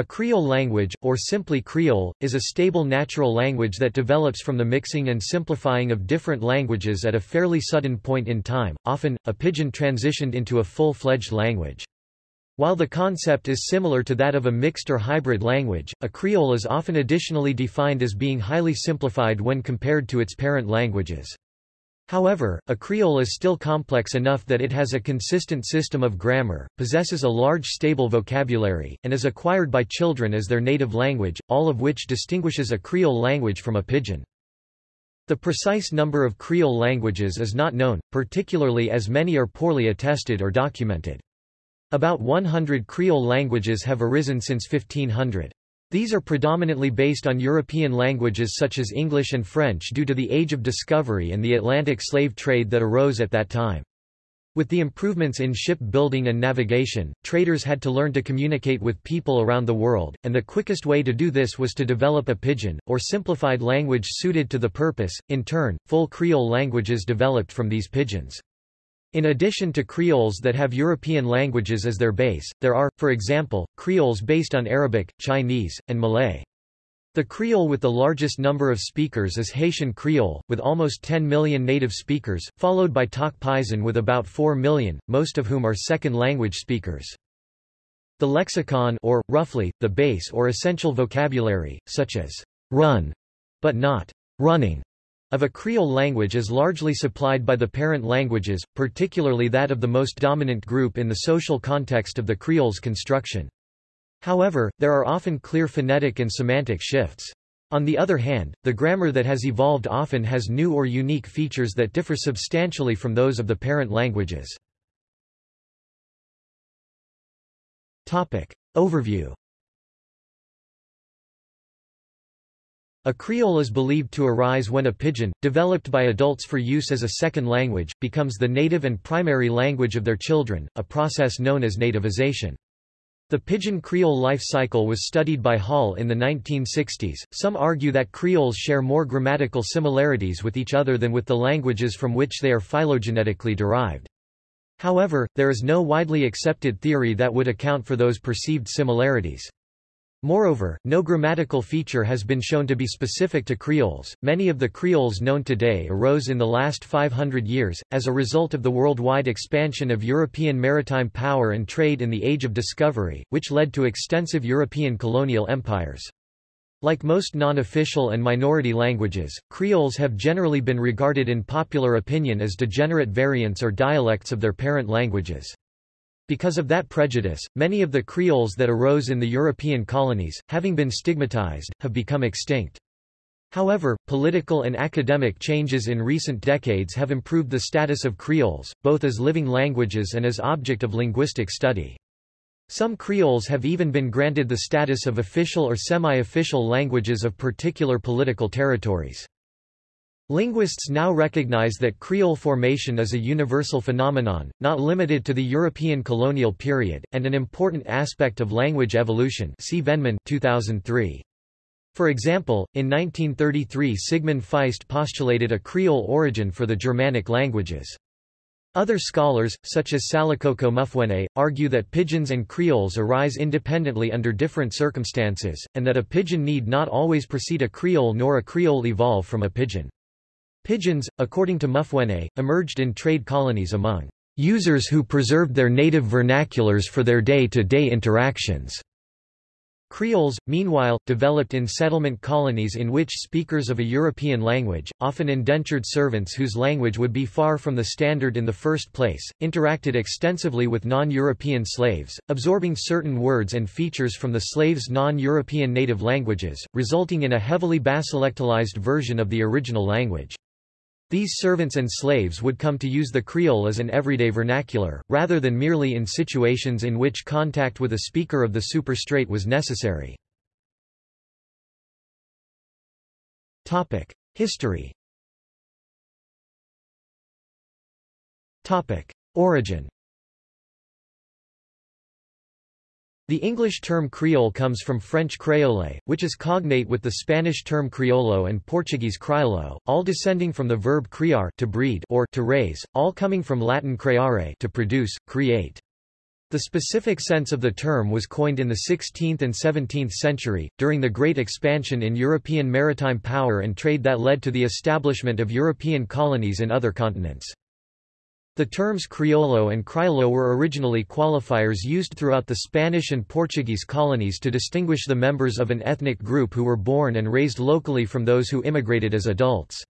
A Creole language, or simply Creole, is a stable natural language that develops from the mixing and simplifying of different languages at a fairly sudden point in time, often, a pidgin transitioned into a full-fledged language. While the concept is similar to that of a mixed or hybrid language, a Creole is often additionally defined as being highly simplified when compared to its parent languages. However, a Creole is still complex enough that it has a consistent system of grammar, possesses a large stable vocabulary, and is acquired by children as their native language, all of which distinguishes a Creole language from a pidgin. The precise number of Creole languages is not known, particularly as many are poorly attested or documented. About 100 Creole languages have arisen since 1500. These are predominantly based on European languages such as English and French due to the Age of Discovery and the Atlantic slave trade that arose at that time. With the improvements in ship building and navigation, traders had to learn to communicate with people around the world, and the quickest way to do this was to develop a pidgin, or simplified language suited to the purpose. In turn, full Creole languages developed from these pidgins. In addition to Creoles that have European languages as their base, there are, for example, Creoles based on Arabic, Chinese, and Malay. The Creole with the largest number of speakers is Haitian Creole, with almost 10 million native speakers, followed by Tok Pisin with about 4 million, most of whom are second language speakers. The lexicon or, roughly, the base or essential vocabulary, such as run, but not running, of a Creole language is largely supplied by the parent languages, particularly that of the most dominant group in the social context of the Creole's construction. However, there are often clear phonetic and semantic shifts. On the other hand, the grammar that has evolved often has new or unique features that differ substantially from those of the parent languages. Topic. Overview A Creole is believed to arise when a pidgin, developed by adults for use as a second language, becomes the native and primary language of their children, a process known as nativization. The Pidgin Creole life cycle was studied by Hall in the 1960s. Some argue that Creoles share more grammatical similarities with each other than with the languages from which they are phylogenetically derived. However, there is no widely accepted theory that would account for those perceived similarities. Moreover, no grammatical feature has been shown to be specific to Creoles. Many of the Creoles known today arose in the last 500 years, as a result of the worldwide expansion of European maritime power and trade in the Age of Discovery, which led to extensive European colonial empires. Like most non-official and minority languages, Creoles have generally been regarded in popular opinion as degenerate variants or dialects of their parent languages. Because of that prejudice, many of the Creoles that arose in the European colonies, having been stigmatized, have become extinct. However, political and academic changes in recent decades have improved the status of Creoles, both as living languages and as object of linguistic study. Some Creoles have even been granted the status of official or semi-official languages of particular political territories. Linguists now recognize that Creole formation is a universal phenomenon, not limited to the European colonial period, and an important aspect of language evolution see Vennemann 2003. For example, in 1933 Sigmund Feist postulated a Creole origin for the Germanic languages. Other scholars, such as Salikoko Mufwene, argue that pidgins and creoles arise independently under different circumstances, and that a pidgin need not always precede a creole nor a creole evolve from a pidgin. Pidgins, according to Mufwene, emerged in trade colonies among users who preserved their native vernaculars for their day-to-day -day interactions. Creoles, meanwhile, developed in settlement colonies in which speakers of a European language, often indentured servants whose language would be far from the standard in the first place, interacted extensively with non-European slaves, absorbing certain words and features from the slaves' non-European native languages, resulting in a heavily basilectalized version of the original language. These servants and slaves would come to use the Creole as an everyday vernacular, rather than merely in situations in which contact with a speaker of the superstrate was necessary. History Origin The English term Creole comes from French créole, which is cognate with the Spanish term criollo and Portuguese crioulo, all descending from the verb criar to breed or to raise, all coming from Latin creare to produce, create. The specific sense of the term was coined in the 16th and 17th century, during the great expansion in European maritime power and trade that led to the establishment of European colonies in other continents. The terms criollo and crioulo were originally qualifiers used throughout the Spanish and Portuguese colonies to distinguish the members of an ethnic group who were born and raised locally from those who immigrated as adults.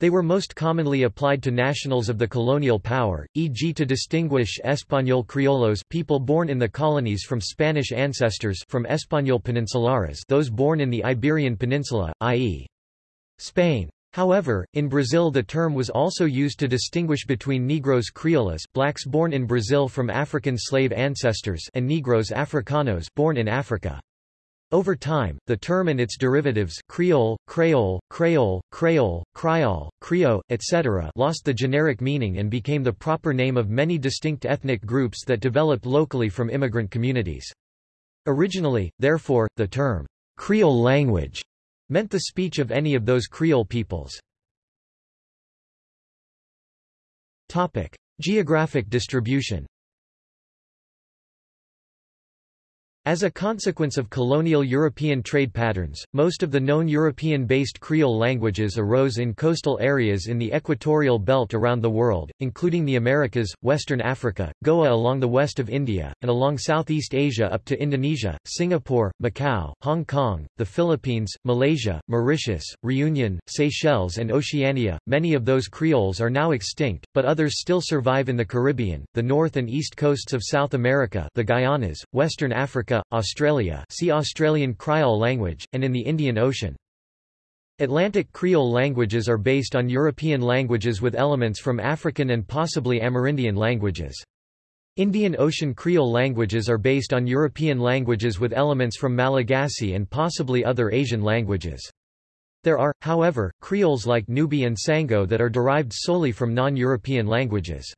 They were most commonly applied to nationals of the colonial power, e.g. to distinguish Español criollos people born in the colonies from Spanish ancestors from Español peninsulares those born in the Iberian Peninsula, i.e. Spain. However, in Brazil the term was also used to distinguish between Negros crioulos blacks born in Brazil from African slave ancestors and Negros africanos born in Africa. Over time, the term and its derivatives Creole, Creole, Creole, Creole, Creole, Creole, etc. lost the generic meaning and became the proper name of many distinct ethnic groups that developed locally from immigrant communities. Originally, therefore, the term Creole language meant the speech of any of those Creole peoples. Geographic distribution As a consequence of colonial European trade patterns, most of the known European-based Creole languages arose in coastal areas in the equatorial belt around the world, including the Americas, Western Africa, Goa along the west of India, and along Southeast Asia up to Indonesia, Singapore, Macau, Hong Kong, the Philippines, Malaysia, Mauritius, Reunion, Seychelles and Oceania. Many of those Creoles are now extinct, but others still survive in the Caribbean, the north and east coasts of South America the Guyanas, Western Africa Africa, Australia see Australian Kriol language, and in the Indian Ocean. Atlantic Creole languages are based on European languages with elements from African and possibly Amerindian languages. Indian Ocean Creole languages are based on European languages with elements from Malagasy and possibly other Asian languages. There are, however, Creoles like Nubi and Sango that are derived solely from non-European languages.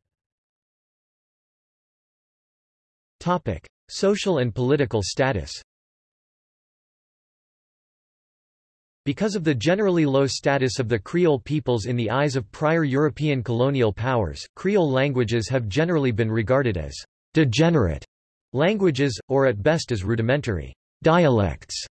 Topic. Social and political status Because of the generally low status of the Creole peoples in the eyes of prior European colonial powers, Creole languages have generally been regarded as degenerate languages, or at best as rudimentary dialects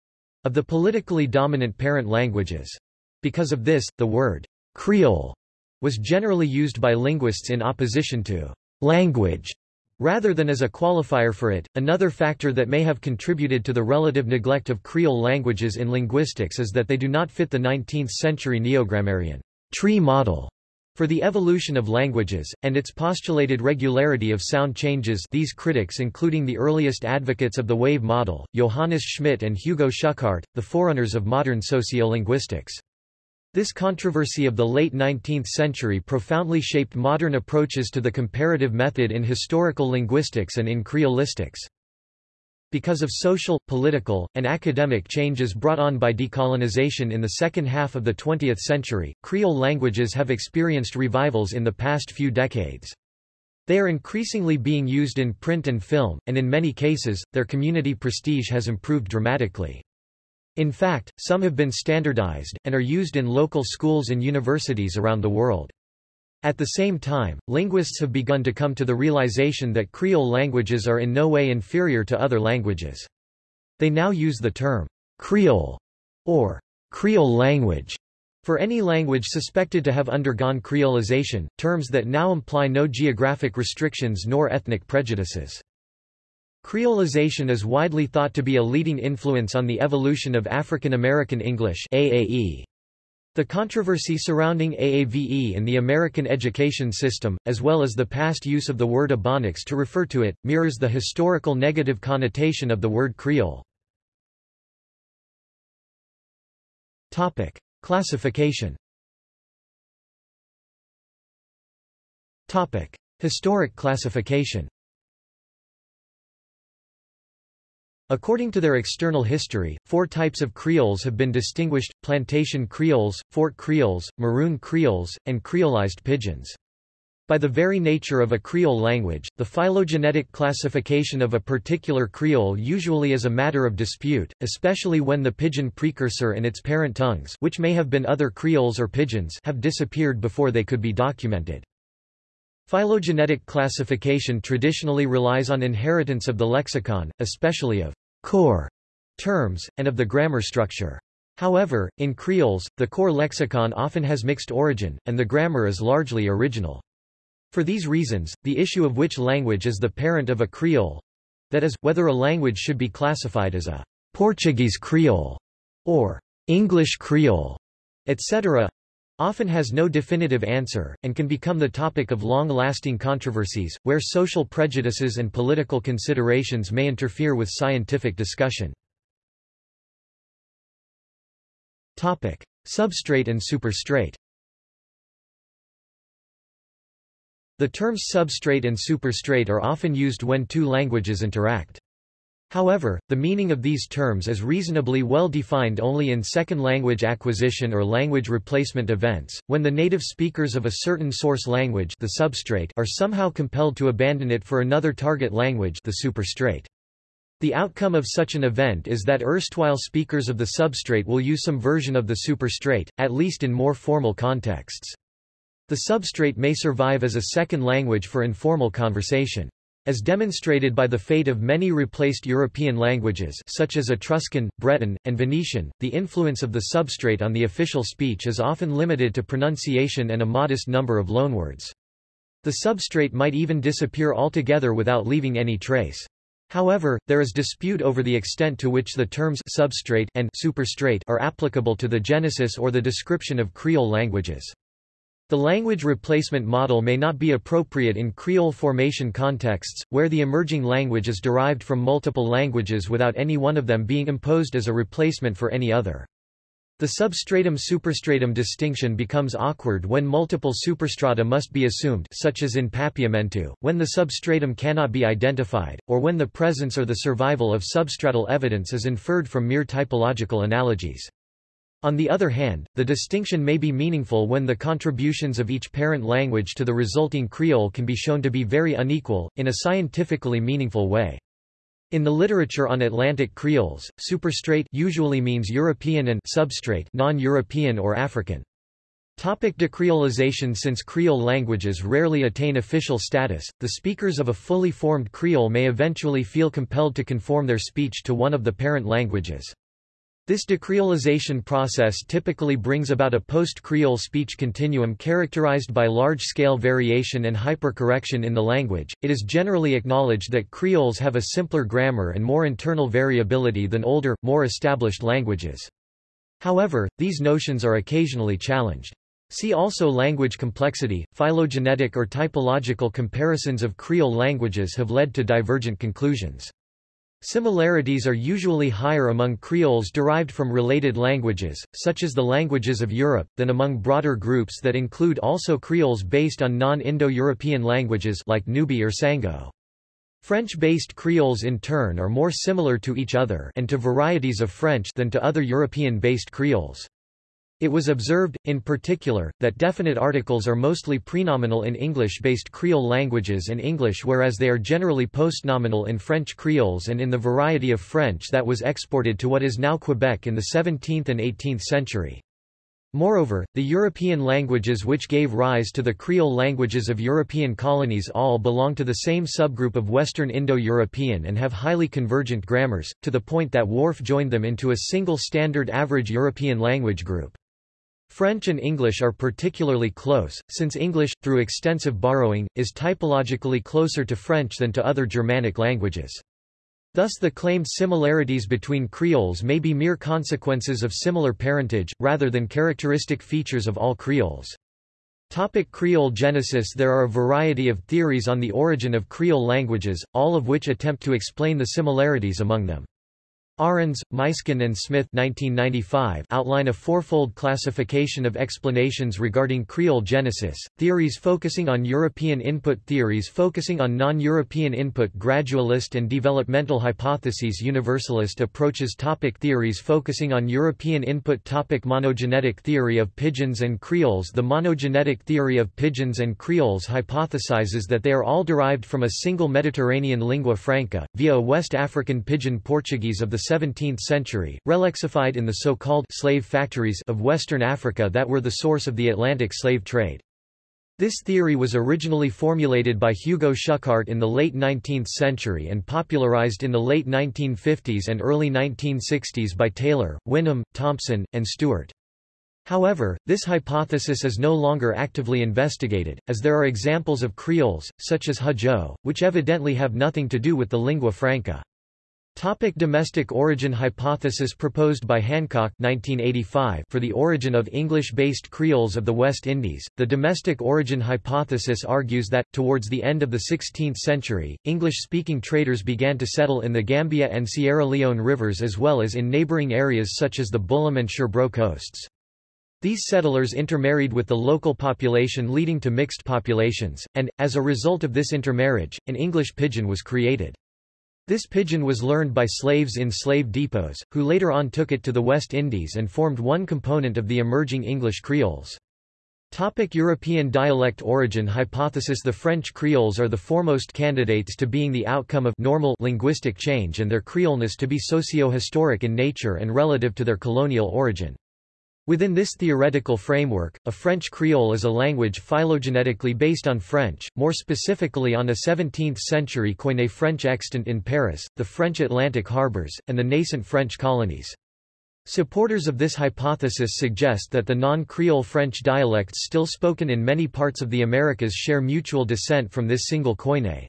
of the politically dominant parent languages. Because of this, the word Creole was generally used by linguists in opposition to language Rather than as a qualifier for it, another factor that may have contributed to the relative neglect of Creole languages in linguistics is that they do not fit the 19th-century neogrammarian tree model for the evolution of languages, and its postulated regularity of sound changes these critics including the earliest advocates of the wave model, Johannes Schmidt and Hugo Schuchardt, the forerunners of modern sociolinguistics. This controversy of the late 19th century profoundly shaped modern approaches to the comparative method in historical linguistics and in creolistics. Because of social, political, and academic changes brought on by decolonization in the second half of the 20th century, Creole languages have experienced revivals in the past few decades. They are increasingly being used in print and film, and in many cases, their community prestige has improved dramatically. In fact, some have been standardized, and are used in local schools and universities around the world. At the same time, linguists have begun to come to the realization that Creole languages are in no way inferior to other languages. They now use the term Creole or Creole language for any language suspected to have undergone creolization, terms that now imply no geographic restrictions nor ethnic prejudices. Creolization is widely thought to be a leading influence on the evolution of African American English AAE. The controversy surrounding AAVE in the American education system, as well as the past use of the word Ebonics to refer to it, mirrors the historical negative connotation of the word Creole. Topic. Classification Topic. Historic classification According to their external history, four types of Creoles have been distinguished, plantation Creoles, fort Creoles, maroon Creoles, and Creolized pidgins. By the very nature of a Creole language, the phylogenetic classification of a particular Creole usually is a matter of dispute, especially when the pidgin precursor and its parent tongues which may have been other Creoles or pidgins have disappeared before they could be documented. Phylogenetic classification traditionally relies on inheritance of the lexicon, especially of core terms, and of the grammar structure. However, in Creoles, the core lexicon often has mixed origin, and the grammar is largely original. For these reasons, the issue of which language is the parent of a Creole—that is, whether a language should be classified as a Portuguese Creole or English Creole, etc., often has no definitive answer, and can become the topic of long-lasting controversies, where social prejudices and political considerations may interfere with scientific discussion. Topic. Substrate and superstrate The terms substrate and superstrate are often used when two languages interact. However, the meaning of these terms is reasonably well defined only in second language acquisition or language replacement events, when the native speakers of a certain source language the substrate are somehow compelled to abandon it for another target language the superstrate. The outcome of such an event is that erstwhile speakers of the substrate will use some version of the superstrate, at least in more formal contexts. The substrate may survive as a second language for informal conversation. As demonstrated by the fate of many replaced European languages such as Etruscan, Breton, and Venetian, the influence of the substrate on the official speech is often limited to pronunciation and a modest number of loanwords. The substrate might even disappear altogether without leaving any trace. However, there is dispute over the extent to which the terms substrate and superstrate are applicable to the genesis or the description of Creole languages. The language replacement model may not be appropriate in Creole formation contexts, where the emerging language is derived from multiple languages without any one of them being imposed as a replacement for any other. The substratum-superstratum distinction becomes awkward when multiple superstrata must be assumed such as in Papiamentu, when the substratum cannot be identified, or when the presence or the survival of substratal evidence is inferred from mere typological analogies. On the other hand, the distinction may be meaningful when the contributions of each parent language to the resulting Creole can be shown to be very unequal, in a scientifically meaningful way. In the literature on Atlantic Creoles, superstrate usually means European and substrate non-European or African. Topic decreolization Since Creole languages rarely attain official status, the speakers of a fully formed Creole may eventually feel compelled to conform their speech to one of the parent languages. This decreolization process typically brings about a post-Creole speech continuum characterized by large-scale variation and hypercorrection in the language. It is generally acknowledged that Creoles have a simpler grammar and more internal variability than older, more established languages. However, these notions are occasionally challenged. See also language complexity. Phylogenetic or typological comparisons of Creole languages have led to divergent conclusions. Similarities are usually higher among Creoles derived from related languages, such as the languages of Europe, than among broader groups that include also Creoles based on non-Indo-European languages like Nubi or Sango. French-based Creoles in turn are more similar to each other and to varieties of French than to other European-based Creoles. It was observed, in particular, that definite articles are mostly prenominal in English-based Creole languages and English whereas they are generally postnominal in French Creoles and in the variety of French that was exported to what is now Quebec in the 17th and 18th century. Moreover, the European languages which gave rise to the Creole languages of European colonies all belong to the same subgroup of Western Indo-European and have highly convergent grammars, to the point that Whorf joined them into a single standard average European language group. French and English are particularly close, since English, through extensive borrowing, is typologically closer to French than to other Germanic languages. Thus the claimed similarities between Creoles may be mere consequences of similar parentage, rather than characteristic features of all Creoles. Topic Creole genesis There are a variety of theories on the origin of Creole languages, all of which attempt to explain the similarities among them. Arends, Muysken and Smith 1995 outline a fourfold classification of explanations regarding Creole genesis, theories focusing on European input theories focusing on non-European input gradualist and developmental hypotheses universalist approaches topic Theories focusing on European input topic Monogenetic theory of pidgins and Creoles The monogenetic theory of pidgins and Creoles hypothesizes that they are all derived from a single Mediterranean lingua franca, via a West African pidgin Portuguese of the 17th century, relexified in the so-called slave factories of Western Africa that were the source of the Atlantic slave trade. This theory was originally formulated by Hugo Schuchardt in the late 19th century and popularized in the late 1950s and early 1960s by Taylor, Whinnom, Thompson, and Stewart. However, this hypothesis is no longer actively investigated, as there are examples of creoles, such as Hezhou, which evidently have nothing to do with the lingua franca. Topic domestic origin hypothesis proposed by Hancock 1985 for the origin of English-based Creoles of the West Indies. The domestic origin hypothesis argues that, towards the end of the 16th century, English-speaking traders began to settle in the Gambia and Sierra Leone rivers as well as in neighboring areas such as the Bullom and Sherbro coasts. These settlers intermarried with the local population leading to mixed populations, and, as a result of this intermarriage, an English pidgin was created. This pidgin was learned by slaves in slave depots, who later on took it to the West Indies and formed one component of the emerging English Creoles. Topic European dialect origin hypothesis The French Creoles are the foremost candidates to being the outcome of normal linguistic change and their Creoleness to be socio-historic in nature and relative to their colonial origin. Within this theoretical framework, a French Creole is a language phylogenetically based on French, more specifically on a 17th-century Koine French extant in Paris, the French Atlantic harbors, and the nascent French colonies. Supporters of this hypothesis suggest that the non-Creole French dialects still spoken in many parts of the Americas share mutual descent from this single Koine.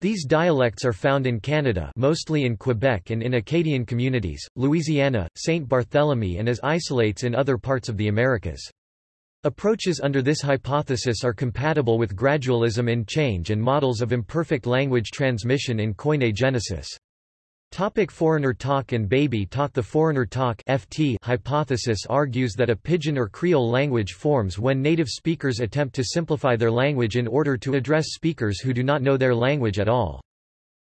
These dialects are found in Canada mostly in Quebec and in Acadian communities, Louisiana, St. Barthélemy and as isolates in other parts of the Americas. Approaches under this hypothesis are compatible with gradualism in change and models of imperfect language transmission in Koine genesis. Topic foreigner talk and baby talk The foreigner talk FT hypothesis argues that a pidgin or Creole language forms when native speakers attempt to simplify their language in order to address speakers who do not know their language at all.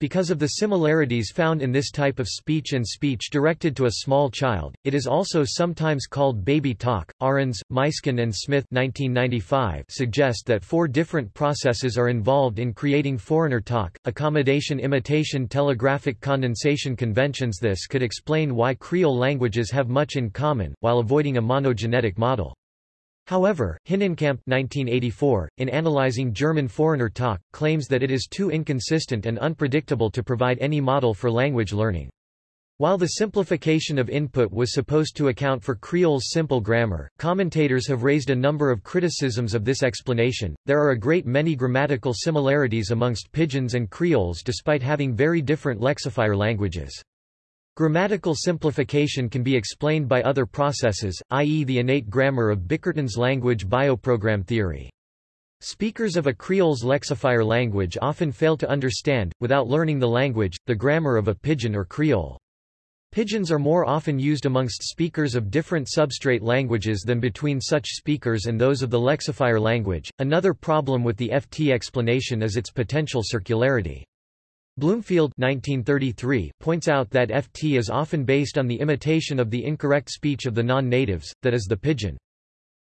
Because of the similarities found in this type of speech and speech directed to a small child, it is also sometimes called baby talk. Arends, Muysken and Smith 1995 suggest that four different processes are involved in creating foreigner talk, accommodation imitation telegraphic condensation conventions This could explain why Creole languages have much in common, while avoiding a monogenetic model. However, Hinnenkamp 1984, in analyzing German foreigner talk, claims that it is too inconsistent and unpredictable to provide any model for language learning. While the simplification of input was supposed to account for Creole's simple grammar, commentators have raised a number of criticisms of this explanation. There are a great many grammatical similarities amongst Pidgins and Creoles despite having very different lexifier languages. Grammatical simplification can be explained by other processes, i.e. the innate grammar of Bickerton's language bioprogram theory. Speakers of a Creole's lexifier language often fail to understand, without learning the language, the grammar of a Pidgin or Creole. Pidgins are more often used amongst speakers of different substrate languages than between such speakers and those of the lexifier language. Another problem with the FT explanation is its potential circularity. Bloomfield 1933 points out that FT is often based on the imitation of the incorrect speech of the non-natives, that is the pidgin.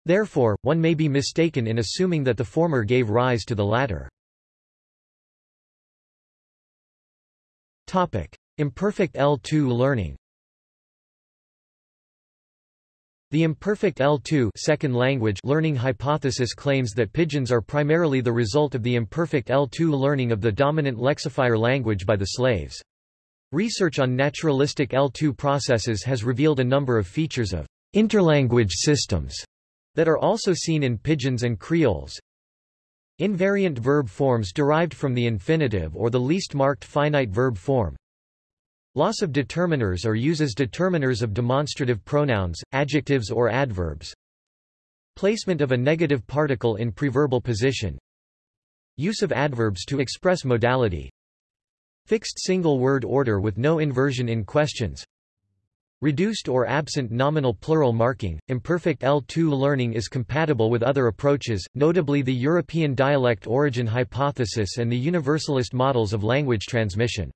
Therefore, one may be mistaken in assuming that the former gave rise to the latter. Topic: Imperfect L2 learning. The imperfect L2 second language learning hypothesis claims that pidgins are primarily the result of the imperfect L2 learning of the dominant lexifier language by the slaves. Research on naturalistic L2 processes has revealed a number of features of interlanguage systems that are also seen in pidgins and creoles. Invariant verb forms derived from the infinitive or the least marked finite verb form, Loss of determiners or uses determiners of demonstrative pronouns, adjectives or adverbs. Placement of a negative particle in preverbal position. Use of adverbs to express modality. Fixed single word order with no inversion in questions. Reduced or absent nominal plural marking. Imperfect L2 learning is compatible with other approaches, notably the European dialect origin hypothesis and the universalist models of language transmission.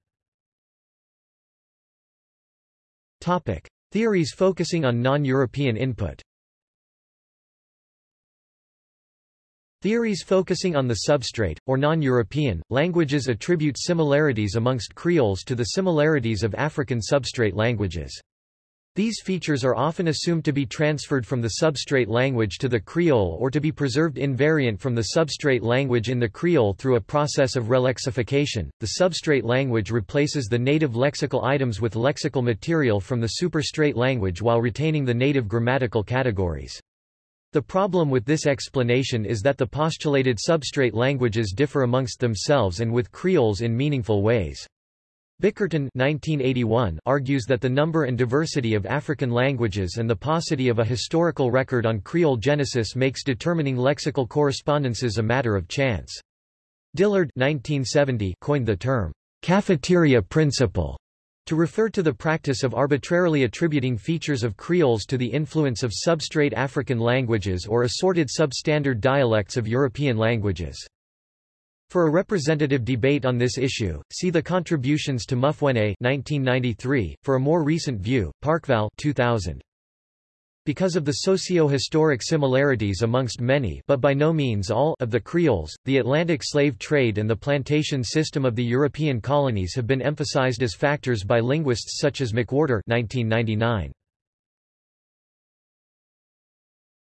Topic. Theories focusing on non-European input Theories focusing on the substrate, or non-European, languages attribute similarities amongst Creoles to the similarities of African substrate languages. These features are often assumed to be transferred from the substrate language to the Creole or to be preserved invariant from the substrate language in the Creole through a process of relexification. The substrate language replaces the native lexical items with lexical material from the superstrate language while retaining the native grammatical categories. The problem with this explanation is that the postulated substrate languages differ amongst themselves and with Creoles in meaningful ways. Bickerton 1981 argues that the number and diversity of African languages and the paucity of a historical record on Creole genesis makes determining lexical correspondences a matter of chance. Dillard 1970 coined the term, cafeteria principle, to refer to the practice of arbitrarily attributing features of Creoles to the influence of substrate African languages or assorted substandard dialects of European languages. For a representative debate on this issue, see the contributions to Mufwene 1993. For a more recent view, Parkvall 2000. Because of the socio-historic similarities amongst many but by no means all of the Creoles, the Atlantic slave trade and the plantation system of the European colonies have been emphasized as factors by linguists such as McWhorter 1999.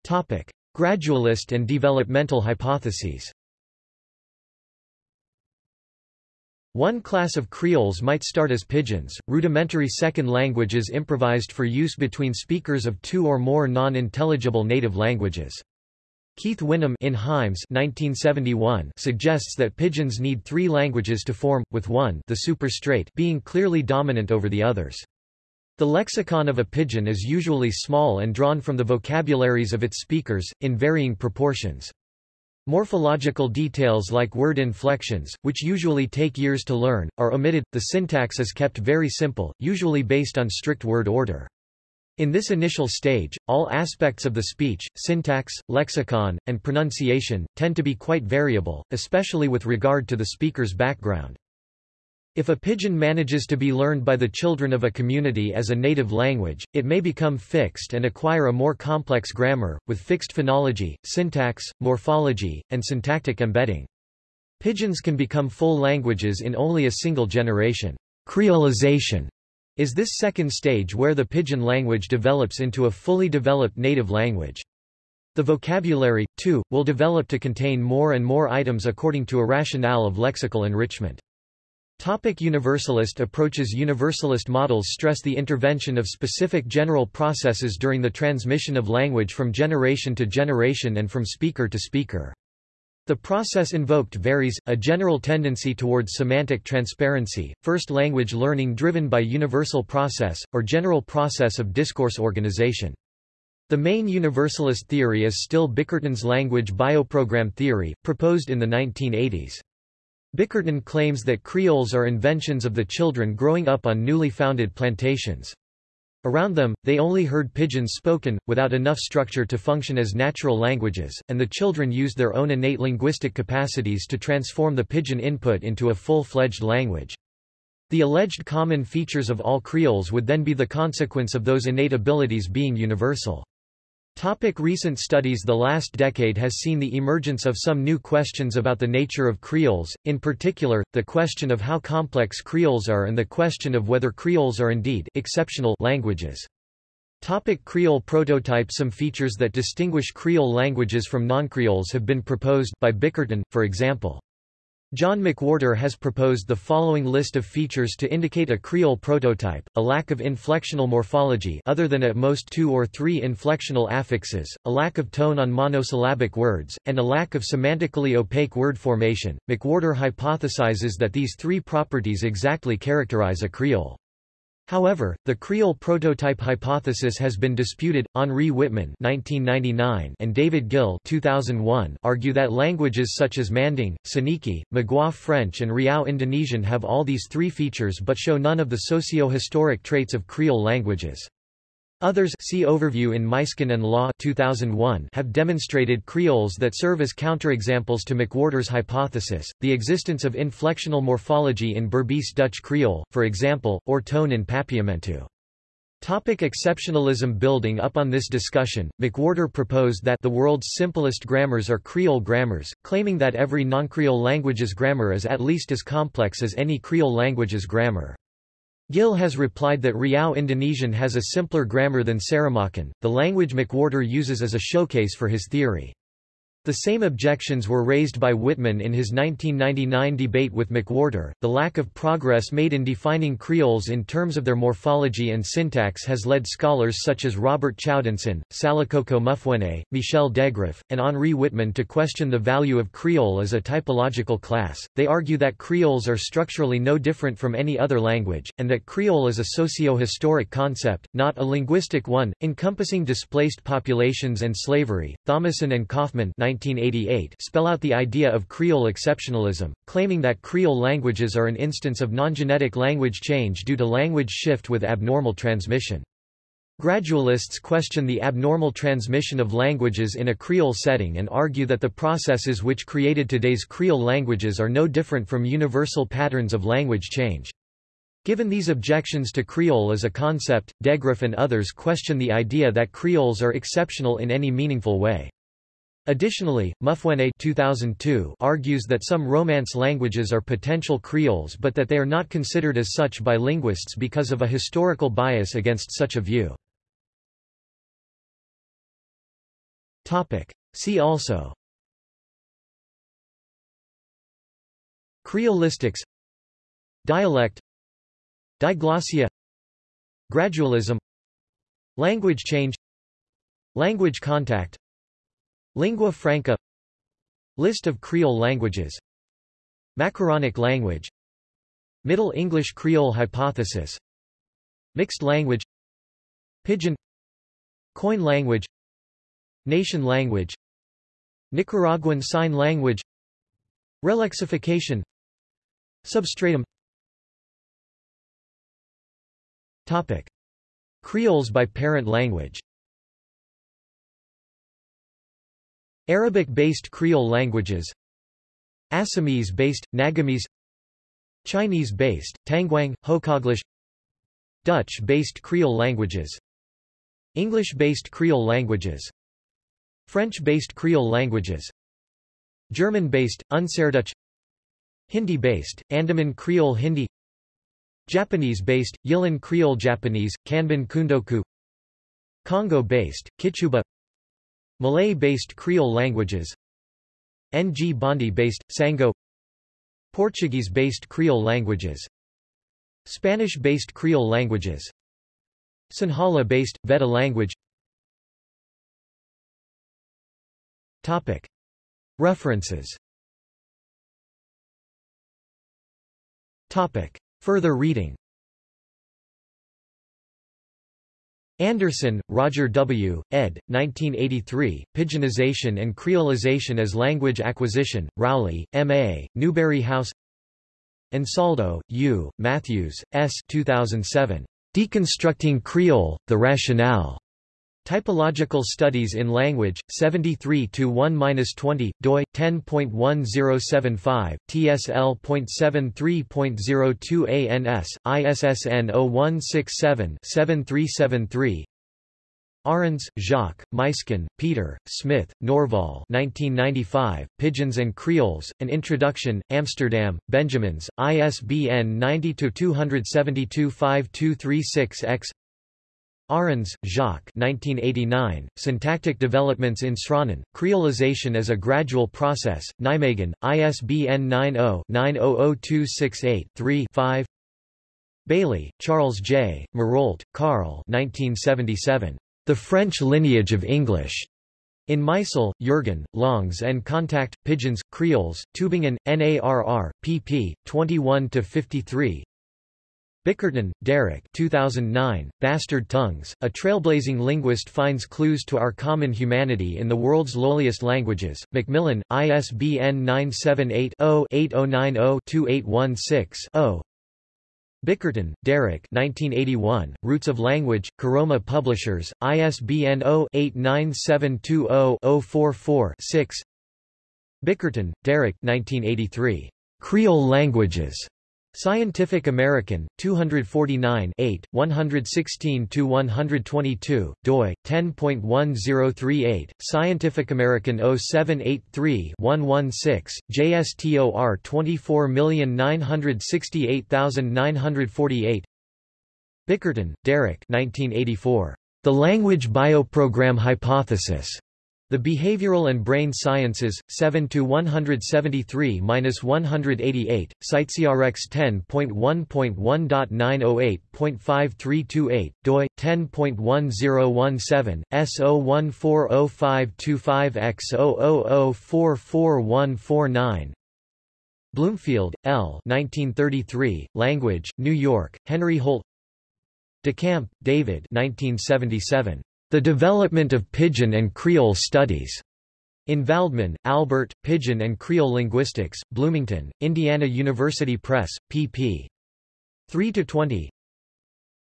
Topic: Gradualist and developmental hypotheses. One class of Creoles might start as pidgins, rudimentary second languages improvised for use between speakers of two or more non-intelligible native languages. Keith Whinnom in Hymes 1971 suggests that pidgins need three languages to form, with one the superstrate being clearly dominant over the others. The lexicon of a pidgin is usually small and drawn from the vocabularies of its speakers, in varying proportions. Morphological details like word inflections, which usually take years to learn, are omitted. The syntax is kept very simple, usually based on strict word order. In this initial stage, all aspects of the speech, syntax, lexicon, and pronunciation, tend to be quite variable, especially with regard to the speaker's background. If a pidgin manages to be learned by the children of a community as a native language, it may become fixed and acquire a more complex grammar, with fixed phonology, syntax, morphology, and syntactic embedding. Pidgins can become full languages in only a single generation. Creolization is this second stage where the pidgin language develops into a fully developed native language. The vocabulary, too, will develop to contain more and more items according to a rationale of lexical enrichment. Topic universalist approaches Universalist models stress the intervention of specific general processes during the transmission of language from generation to generation and from speaker to speaker. The process invoked varies, a general tendency towards semantic transparency, first language learning driven by universal process, or general process of discourse organization. The main universalist theory is still Bickerton's language bioprogram theory, proposed in the 1980s. Bickerton claims that Creoles are inventions of the children growing up on newly founded plantations. Around them, they only heard pidgins spoken, without enough structure to function as natural languages, and the children used their own innate linguistic capacities to transform the pidgin input into a full-fledged language. The alleged common features of all Creoles would then be the consequence of those innate abilities being universal. Topic recent studies The last decade has seen the emergence of some new questions about the nature of Creoles, in particular, the question of how complex Creoles are and the question of whether Creoles are indeed exceptional languages. Topic Creole prototype Some features that distinguish Creole languages from non-Creoles have been proposed by Bickerton, for example. John McWhorter has proposed the following list of features to indicate a Creole prototype, a lack of inflectional morphology other than at most two or three inflectional affixes, a lack of tone on monosyllabic words, and a lack of semantically opaque word formation. McWhorter hypothesizes that these three properties exactly characterize a Creole. However, the Creole prototype hypothesis has been disputed. Henri Wittmann (1999) and David Gil (2001) argue that languages such as Manding, Soninke, Magoua French, and Riau Indonesian have all these three features but show none of the socio-historic traits of Creole languages. Others see overview in Muysken and Law 2001 have demonstrated Creoles that serve as counterexamples to McWhorter's hypothesis, the existence of inflectional morphology in Berbice Dutch Creole, for example, or tone in Papiamentu. Topic exceptionalism Building up on this discussion, McWhorter proposed that the world's simplest grammars are Creole grammars, claiming that every non-Creole language's grammar is at least as complex as any Creole language's grammar. Gil has replied that Riau Indonesian has a simpler grammar than Saramaccan, the language McWhorter uses as a showcase for his theory. The same objections were raised by Wittmann in his 1999 debate with McWhorter. The lack of progress made in defining Creoles in terms of their morphology and syntax has led scholars such as Robert Chaudenson, Salikoko Mufwene, Michel Degraff, and Henri Wittmann to question the value of Creole as a typological class. They argue that Creoles are structurally no different from any other language, and that Creole is a socio-historic concept, not a linguistic one, encompassing displaced populations and slavery. Thomason and Kaufman 1988 spell out the idea of Creole exceptionalism, claiming that Creole languages are an instance of non-genetic language change due to language shift with abnormal transmission. Gradualists question the abnormal transmission of languages in a Creole setting and argue that the processes which created today's Creole languages are no different from universal patterns of language change. Given these objections to Creole as a concept, Degraff and others question the idea that Creoles are exceptional in any meaningful way. Additionally, Mufwene 2002 argues that some Romance languages are potential Creoles but that they are not considered as such by linguists because of a historical bias against such a view. See also Creolistics Dialect Diglossia Gradualism Language change Language contact Lingua franca. List of Creole languages. Macaronic language. Middle English Creole hypothesis. Mixed language. Pidgin. Koine language. Nation language. Nicaraguan Sign Language. Relexification. Substratum. Topic. Creoles by parent language Arabic-based Creole languages Assamese-based, Nagamese Chinese-based, Tangwang, Hokaglish Dutch-based Creole languages English-based Creole languages French-based Creole languages German-based, Unserdeutsch Hindi-based, Andaman Creole Hindi Japanese-based, Yilan Creole Japanese, Kanbun Kundoku Congo-based, Kituba Malay-based Creole languages Ng Bondi-based, Sango Portuguese-based Creole languages Spanish-based Creole languages Sinhala-based, Vedda language Topic. References Topic. Further reading Anderson, Roger W., ed. 1983, Pidginization and Creolization as Language Acquisition, Rowley, M.A., Newbury House Ansaldo, U., Matthews, S. 2007. Deconstructing Creole, The Rationale. Typological Studies in Language, 73-1-20, doi, 10.1075, tsl.73.02 ans, ISSN 0167-7373 Arends, Jacques, Muysken, Peter, Smith, Norval 1995, Pidgins and Creoles, An Introduction, Amsterdam, Benjamins, ISBN 90-272-5236-X Arends, Jacques 1989, Syntactic Developments in Sranan, Creolization as a Gradual Process, Nijmegen, ISBN 90-900268-3-5 Bailey, Charles J., Maroldt, Carl 1977. The French Lineage of English. In Meisel, Jürgen, Longs and Contact, Pidgins, Creoles, Tübingen, NARR, pp. 21-53 Bickerton, Derek 2009, Bastard Tongues, A Trailblazing Linguist Finds Clues to Our Common Humanity in the World's Lowliest Languages, Macmillan, ISBN 978-0-8090-2816-0 Bickerton, Derek 1981, Roots of Language, Karoma Publishers, ISBN 0-89720-044-6 Bickerton, Derek 1983, Creole Languages. Scientific American, 249 116-122, doi, 10.1038, Scientific American 0783-116, JSTOR 24968948 Bickerton, Derek 1984. The Language Bioprogram Hypothesis. The Behavioral and Brain Sciences, 7 to 173-188, CiteSeerX 10.1.1.908.5328, doi 10.1017 S0140525X000444149. Bloomfield, L. 1933, Language, New York, Henry Holt. DeCamp, David 1977. The Development of Pidgin and Creole Studies. In Valdman, Albert, Pidgin and Creole Linguistics, Bloomington, Indiana University Press, pp. 3–20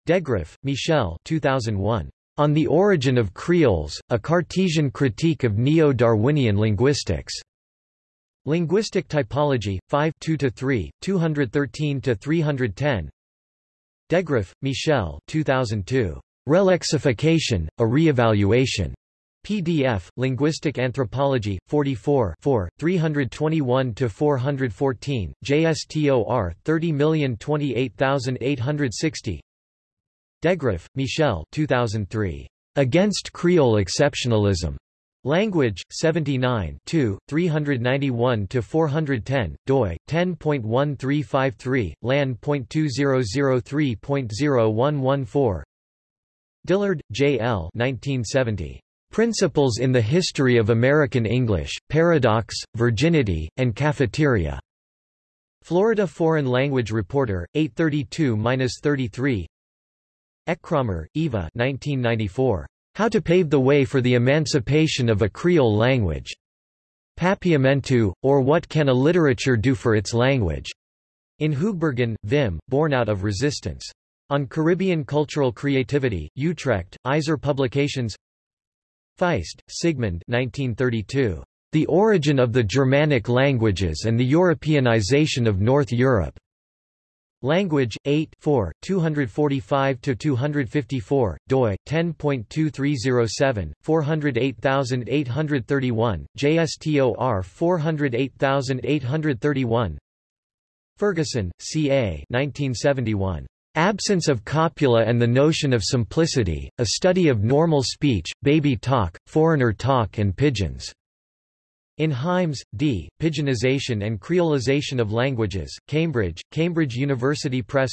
Degraff, Michel 2001. On the Origin of Creoles, A Cartesian Critique of Neo-Darwinian Linguistics. Linguistic Typology, 5 2–3, 213–310 Degraff, Michel 2002. Relexification, a Reevaluation. PDF, Linguistic Anthropology, 44 321–414, JSTOR 30028860 Degraff, Michel 2003. Against Creole Exceptionalism. Language, 79 391–410, doi, 10.1353, lan.2003.0114 Dillard, J. L. 1970. Principles in the History of American English, Paradox, Virginity, and Cafeteria. Florida Foreign Language Reporter, 832-33 Eckkramer, Eva 1994. How to Pave the Way for the Emancipation of a Creole Language. Papiamentu, or What Can a Literature Do for Its Language? In Hoogbergen, Vim, Born Out of Resistance. On Caribbean Cultural Creativity, Utrecht, Iser Publications Feist, Sigmund 1932. The Origin of the Germanic Languages and the Europeanization of North Europe. Language 8 4 245 to 254 doi 10.2307 408831 JSTOR 408831 Ferguson CA 1971 Absence of copula and the Notion of Simplicity, A Study of Normal Speech, Baby Talk, Foreigner Talk and Pidgins. In Hymes, D., Pidginization and Creolization of Languages, Cambridge, Cambridge University Press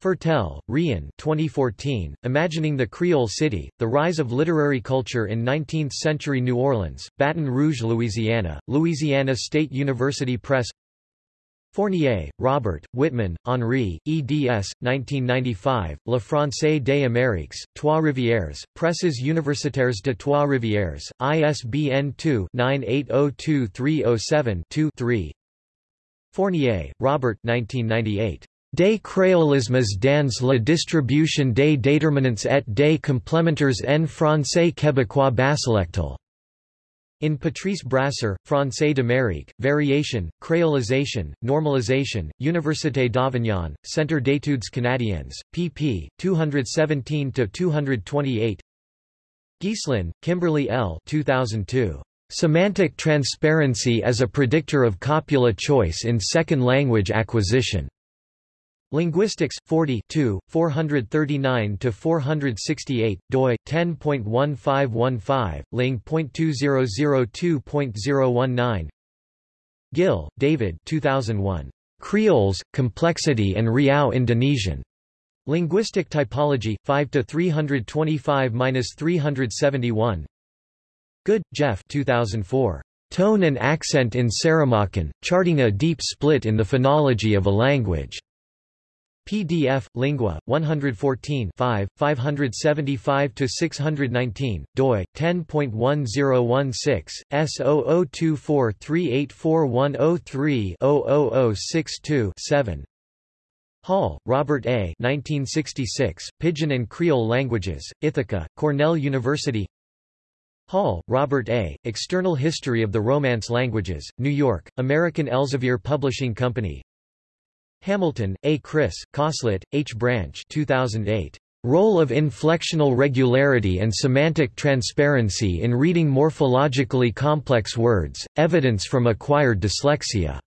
Fertel, Rien 2014, Imagining the Creole City, The Rise of Literary Culture in Nineteenth-Century New Orleans, Baton Rouge, Louisiana, Louisiana State University Press Fournier, Robert, Wittmann, Henri, eds. 1995, Le Français des Amériques, Trois-Rivières, Presses universitaires de Trois-Rivières, ISBN 2-9802-307-2-3 Fournier, Robert 1998. Des créolismes dans la distribution des déterminants et des complémentaires en français québécois basilectal. In Patrice Brasseur, Français d'Amérique, Variation, Creolization, Normalisation, Université d'Avignon, Centre d'études canadiennes, pp. 217–228 Geeslin, Kimberly L. 2002. Semantic Transparency as a Predictor of Copula Choice in Second Language Acquisition. Linguistics 40 439 to 468 doi 10.1515, ling.2002.019. Gil, David 2001. Creoles, Complexity and Riau Indonesian. Linguistic Typology 5 to 325-371. Good, Jeff 2004. Tone and Accent in Saramaccan, Charting a Deep Split in the Phonology of a Language. PDF, Lingua, 114 5, 575-619, doi, 10.1016, S0024384103-00062-7. Hall, Robert A. 1966, Pidgin and Creole Languages, Ithaca, Cornell University Hall, Robert A., External History of the Romance Languages, New York, American Elsevier Publishing Company, Hamilton, A. Chris, Coslett, H. Branch 2008. Role of inflectional regularity and semantic transparency in reading morphologically complex words, evidence from acquired dyslexia.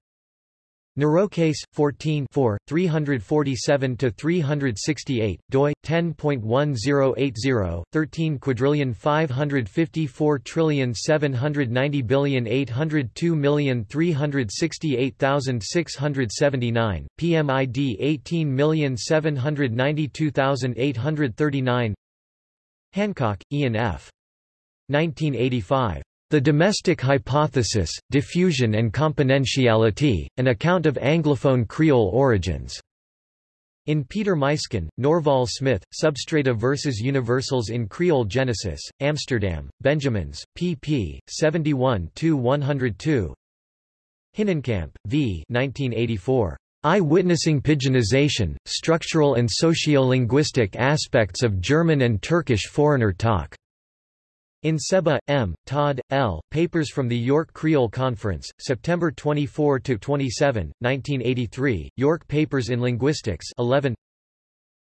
Neurocase 14 347 to 368 doi, 10.1080, 13 quadrillion 554 trillion 790 billion 802 million 368,679, PMID 18 million 792,839 Hancock, Ian F. 1985. The Domestic Hypothesis, Diffusion and Componentiality, An Account of Anglophone Creole Origins. In Peter Muysken, Norval Smith, Substrata versus Universals in Creole Genesis, Amsterdam, Benjamins, pp. 71-102 Hinnenkamp, V. 1984. Eye-witnessing Pidginization, Structural and Sociolinguistic Aspects of German and Turkish Foreigner Talk. In Sebba, M., Todd, L., Papers from the York Creole Conference, September 24–27, 1983, York Papers in Linguistics 11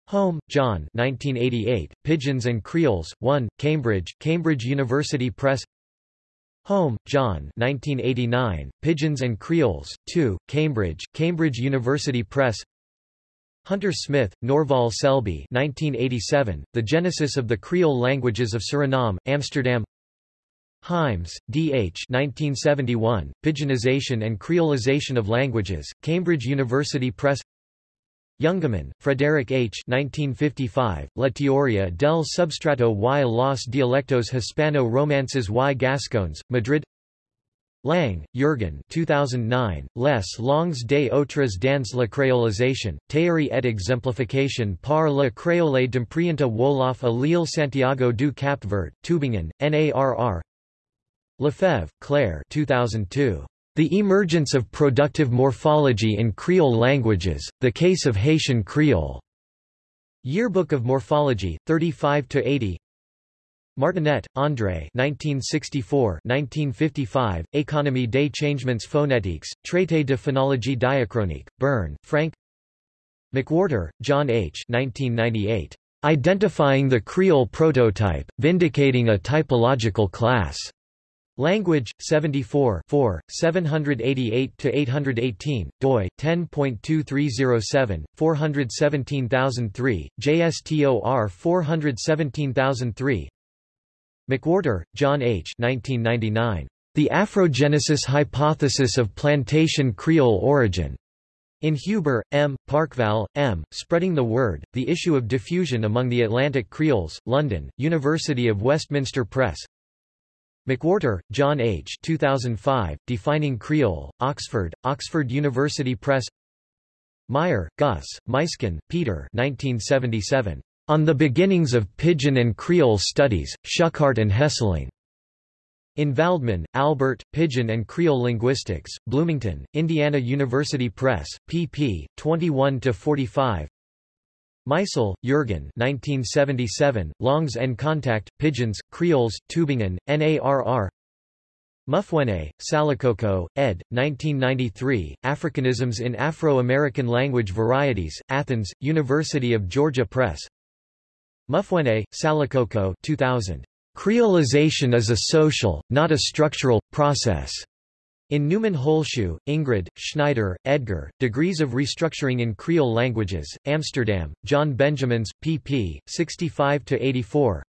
Holm, John 1988, Pidgins and Creoles, 1, Cambridge, Cambridge University Press Holm, John 1989, Pidgins and Creoles, 2, Cambridge, Cambridge University Press Hunter Smith, Norval Selby 1987, The Genesis of the Creole Languages of Suriname, Amsterdam Hymes, D. H. 1971, Pidginization and Creolization of Languages, Cambridge University Press Jungemann, Frederick H. 1955, La teoria del substrato y los dialectos hispano-romances y gascones, Madrid Lang, Jürgen 2009, Les langues des autres dans la créolisation, théorie et exemplification par le créole d'imprienta Wolof à l'île Santiago du Cap-Vert, Tübingen, NARR Lefebvre, Claire 2002. The Emergence of Productive Morphology in Creole Languages, The Case of Haitian Creole. Yearbook of Morphology, 35–80 Martinet, André 1964-1955, Économie des changements phonétiques, Traité de phonologie diachronique, Bern, Francke McWhorter, John H. 1998. Identifying the Creole Prototype, Vindicating a Typological Class. Language 74 788-818, doi, 10.2307, 417003, JSTOR 417003 McWhorter, John H. 1999. The Afrogenesis Hypothesis of Plantation Creole Origin. In Huber, M., Parkvall, M., Spreading the Word, The Issue of Diffusion Among the Atlantic Creoles, London, University of Westminster Press. McWhorter, John H. 2005, Defining Creole, Oxford, Oxford University Press Meijer, Gus, Muysken, Peter 1977. On the Beginnings of Pidgin and Creole Studies, Schuchardt and Hesseling. In Valdman, Albert, Pidgin and Creole Linguistics, Bloomington, Indiana University Press, pp. 21–45 Meisel, Jürgen 1977, Langues en Contact, Pidgins, Creoles, Tübingen, NARR Mufwene, Salikoko, ed. 1993, Africanisms in Afro-American Language Varieties, Athens, University of Georgia Press Mufwene, Salikoko 2000. Creolization is a social, not a structural, process. In Neumann-Holzschuh, Ingrid, Schneider, Edgar, Degrees of Restructuring in Creole Languages, Amsterdam, John Benjamins, pp. 65–84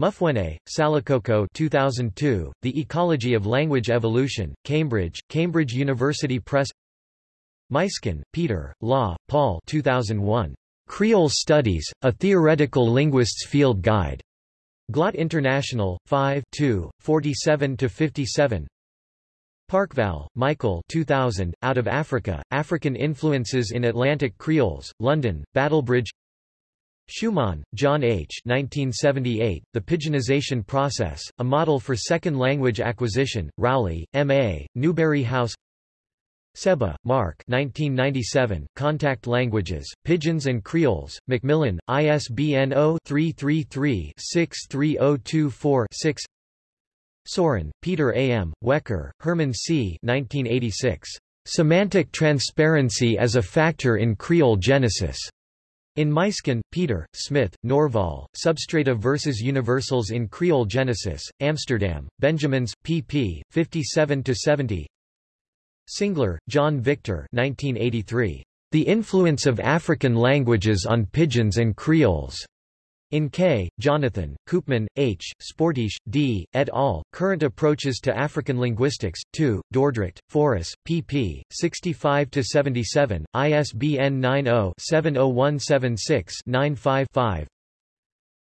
Mufwene, Salikoko 2002, The Ecology of Language Evolution, Cambridge, Cambridge University Press Muysken, Peter, Law, Paul 2001. Creole Studies, A Theoretical Linguist's Field Guide. GLOT International, 5 47–57 Parkvall, Michael 2000, Out of Africa, African Influences in Atlantic Creoles, London, Battlebridge Schumann, John H. 1978, the Pidginization Process, A Model for Second Language Acquisition, Rowley, M.A., Newbury House Sebba, Mark 1997, Contact Languages, Pidgins and Creoles, Macmillan, ISBN 0-333-63024-6 Seuren, Peter A. M., Wekker, Herman C. 1986. Semantic Transparency as a Factor in Creole Genesis. In Muysken, Peter, Smith, Norval, Substrata versus Universals in Creole Genesis, Amsterdam, Benjamins, pp. 57–70 Singler, John Victor 1983. The Influence of African Languages on Pidgins and Creoles. In K. Jonathan, Koopman, H., Sportiche, D., et al., Current Approaches to African Linguistics, 2, Dordrecht, Foris, pp. 65–77, ISBN 90-70176-95-5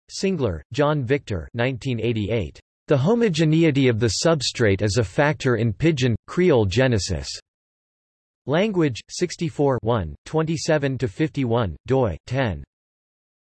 Singler, John Victor 1988. The Homogeneity of the Substrate is a Factor in Pidgin, Creole Genesis. Language, 64 27–51, doi, 10.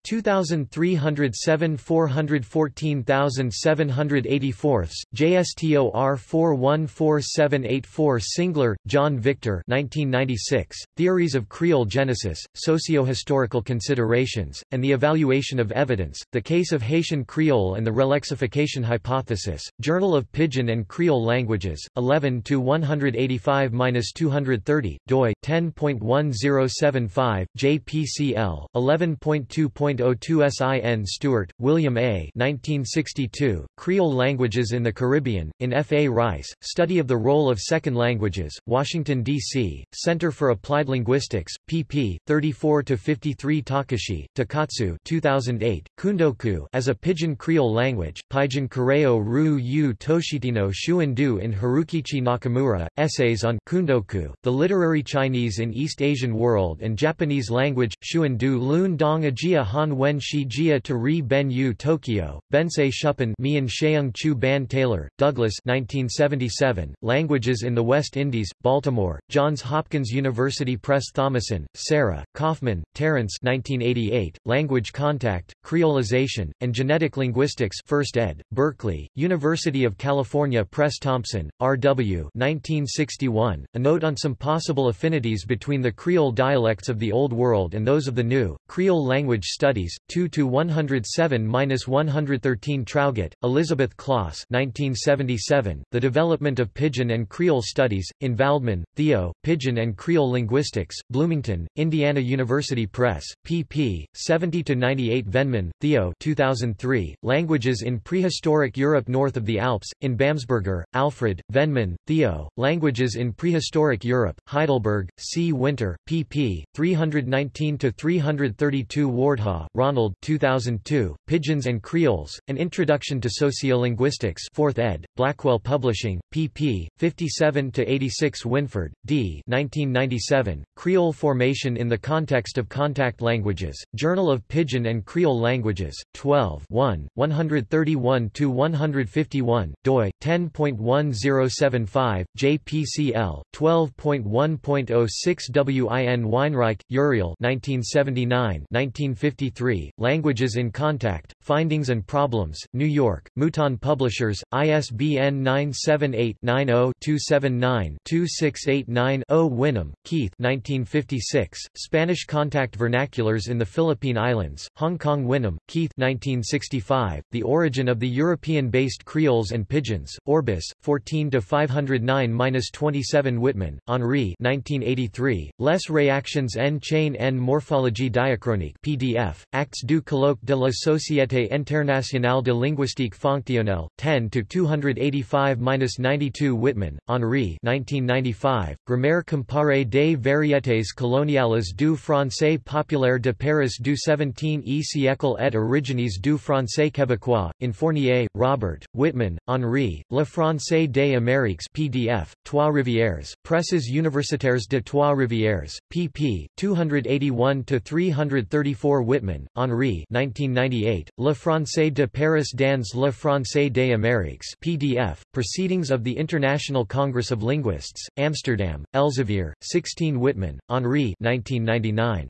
2307 414784 JSTOR 414784 Singler, John Victor 1996, Theories of Creole Genesis, Socio-Historical Considerations, and the Evaluation of Evidence, The Case of Haitian Creole and the Relexification Hypothesis, Journal of Pidgin and Creole Languages, 11-185-230, doi, 10.1075, JPCL, 11.2. 1.02 SIN Stewart, William A. 1962, Creole Languages in the Caribbean, in F. A. Rice, Study of the Role of Second Languages, Washington, D.C., Center for Applied Linguistics, pp. 34–53 Takashi, Takatsu 2008, Kundoku as a Pidgin Creole language, Pidgin Koreo Ru Yu Toshitino Shuandu in Harukichi Nakamura, Essays on Kundoku, the Literary Chinese in East Asian World and Japanese Language, Shuandu Lun Dong Ajia Wen Shi Jia to Ri Ben Yu Tokyo, Bensei Shupan Mian Sheung Chu Ban Taylor, Douglas 1977, Languages in the West Indies, Baltimore, Johns Hopkins University Press Thomason, Sarah, Kaufman, Terence 1988, Language Contact, Creolization, and Genetic Linguistics 1st ed., Berkeley, University of California Press Thompson, R.W. 1961, a note on some possible affinities between the Creole dialects of the Old World and those of the New, Creole language Studies, 2–107–113 Traugott, Elizabeth Closs 1977, The Development of Pidgin and Creole Studies, in Valdman, Theo, Pidgin and Creole Linguistics, Bloomington, Indiana University Press, pp. 70 to 98. Venman, Theo 2003, Languages in Prehistoric Europe North of the Alps, in Bammesberger, Alfred, Venman, Theo, Languages in Prehistoric Europe, Heidelberg, C. Winter, pp. 319 to 332. Wardhaugh, Ronald 2002, Pidgins and Creoles, An Introduction to Sociolinguistics 4th ed., Blackwell Publishing, pp. 57–86 Winford, D. 1997, Creole Formation in the Context of Contact Languages, Journal of Pidgin and Creole Languages, 12 1, 131–151, doi, 10.1075, JPCL, 12.1.06 WIN Weinreich, Uriel 1979 1953, Languages in Contact, Findings and Problems, New York, Mouton Publishers, ISBN 978-90-279-2689-0 Whinnom, Keith 1956, Spanish Contact Vernaculars in the Philippine Islands, Hong Kong Whinnom, Keith 1965, The Origin of the European-Based Creoles and Pidgins, Orbis, 14–509–27 Wittmann, Henri 1983, Les Réactions en chaîne en morphologie diachronique PDF, Actes du colloque de la Société internationale de linguistique fonctionnelle, 10 to 285-92 Wittmann, Henri 1995, Grammaire comparée des variétés coloniales du français populaire de Paris du 17e siècle et origines du français québécois, in Fournier, Robert, Wittmann, Henri, Le Français des Amériques PDF, Trois-Rivières, Presses universitaires de Trois-Rivières, pp. 281–334 Wittmann, Henri 1998, Le Français de Paris dans Le Français des Amériques PDF, Proceedings of the International Congress of Linguists, Amsterdam, Elsevier, 16 Wittmann, Henri 1999.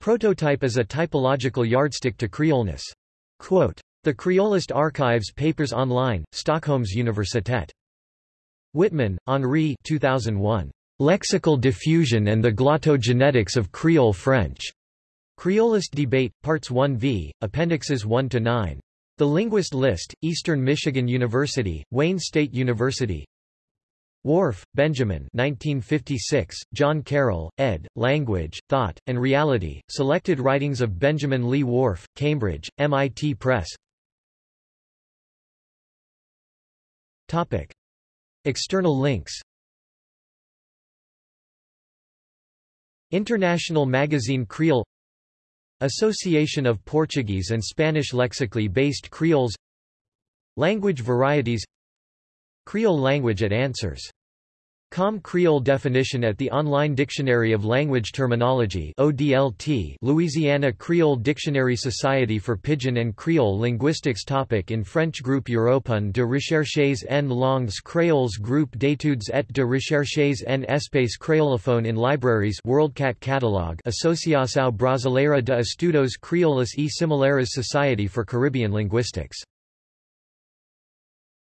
Prototype is a typological yardstick to Creolness. Quote, the Creolist Archives Papers Online, Stockholm's Universitet. Wittmann, Henri 2001. Lexical Diffusion and the Glottogenetics of Creole French. Creolist Debate, Parts 1v, Appendixes 1 to 9. The Linguist List, Eastern Michigan University, Wayne State University. Whorf, Benjamin 1956, John Carroll, ed., Language, Thought, and Reality, Selected Writings of Benjamin Lee Whorf, Cambridge, MIT Press Topic. External links International magazine Creole Association of Portuguese and Spanish lexically based Creoles Language varieties Creole language at Answers Com Creole definition at the Online Dictionary of Language Terminology ODLT Louisiana Creole Dictionary Society for Pidgin and Creole Linguistics topic In French Groupe Européen de recherches en langues créoles Groupe d'études et de recherches en espace créolophone in libraries WorldCat Catalog Associação Brasileira de Estudos Creoles e Similares Society for Caribbean Linguistics